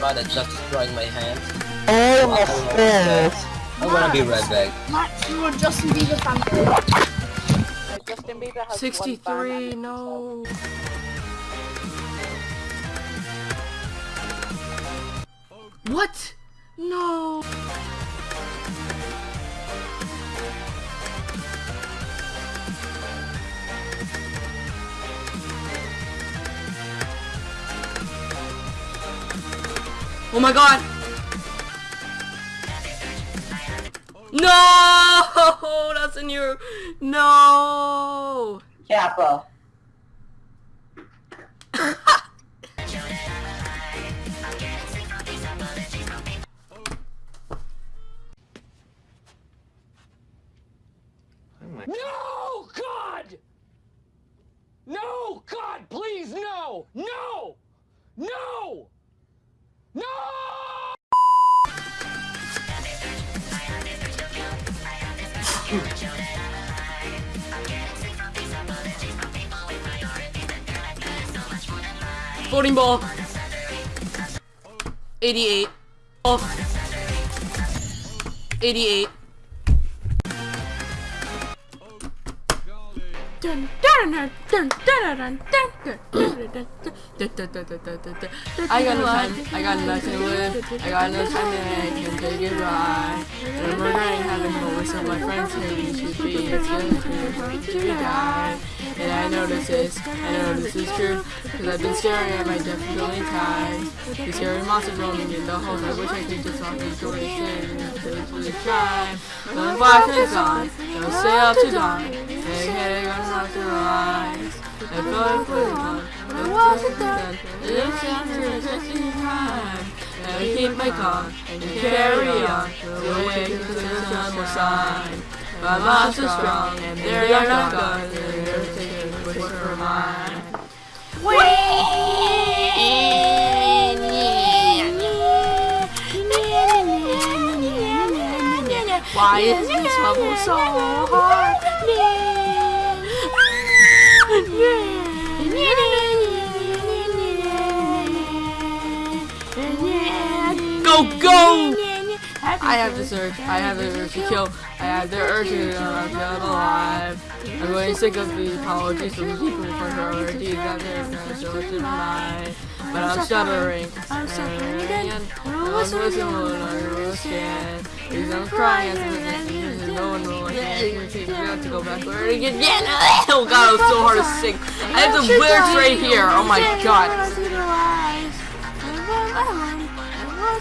god, it's just destroying my hand. Oh, of course. I'm gonna be right back. Max, you are Justin Bieber fan. Justin Bieber has 63, no. What? No. Oh my god! No! That's in your... No! Kappa. No, God! No, God, please, no! No! No! No! Voting ball. 88. Oh. 88. I got no time, I got nothing to live, I got no time and I can take it I'm regretting having fun with some of my friends here, we should be, it's good to be die. And I know this. Is, I know this is true, cause I've been staring at my definitely ties. The scary monsters roaming in the halls, I wish I could just walk into it and really try. But the flash is on, don't stay up to dawn. Hey, hey, I'm not your eyes. I feel like we're on, but it wasn't done. It's after a testing time. And keep my calm and carry on. The way to the sun will shine. My mind's so strong, and they're not gone. They're taking a push for mine. Why is this level so hard? Go, go! I have this urge. I have the urge to kill. I have the urge to kill alive. I'm going sick of the apologies from people for her deeds that they're going to show to deny. But I'm stuttering. I'm stuttering again. I'm listening to I Please don't cry no one will hesitate to go backward again. Oh god, it was so hard to sing. I have the lyrics right here. Oh my god. I want